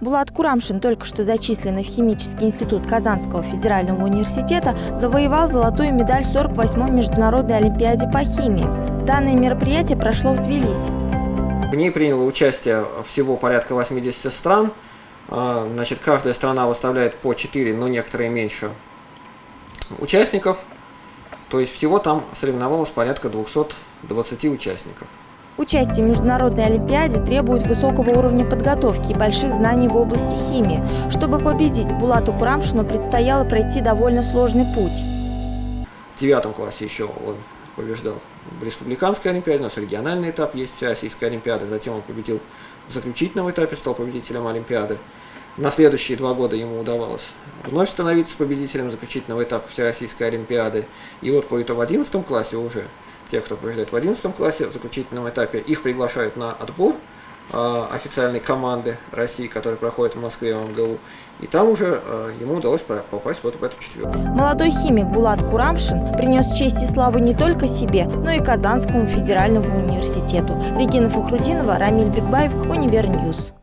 Булат Курамшин, только что зачисленный в Химический институт Казанского федерального университета, завоевал золотую медаль 48-й международной олимпиаде по химии. Данное мероприятие прошло в Тбилиси. В ней приняло участие всего порядка 80 стран. А, значит, каждая страна выставляет по 4, но некоторые меньше участников. То есть всего там соревновалось порядка 220 участников. Участие в Международной Олимпиаде требует высокого уровня подготовки и больших знаний в области химии. Чтобы победить, Булату Курамшину предстояло пройти довольно сложный путь. В девятом классе еще он побеждал в Республиканской Олимпиаде, у нас региональный этап есть Российской Олимпиады, затем он победил в заключительном этапе, стал победителем Олимпиады. На следующие два года ему удавалось вновь становиться победителем заключительного этапа Всероссийской Олимпиады. И вот по итогу в 11 классе уже тех, кто побеждает в 11 классе, в заключительном этапе, их приглашают на отбор э, официальной команды России, которая проходит в Москве в МГУ. И там уже э, ему удалось попасть вот в эту четверку. Молодой химик Булат Курамшин принес честь и славу не только себе, но и Казанскому федеральному университету. Регина Фухрудинова, Рамиль Бекбаев, Univer News.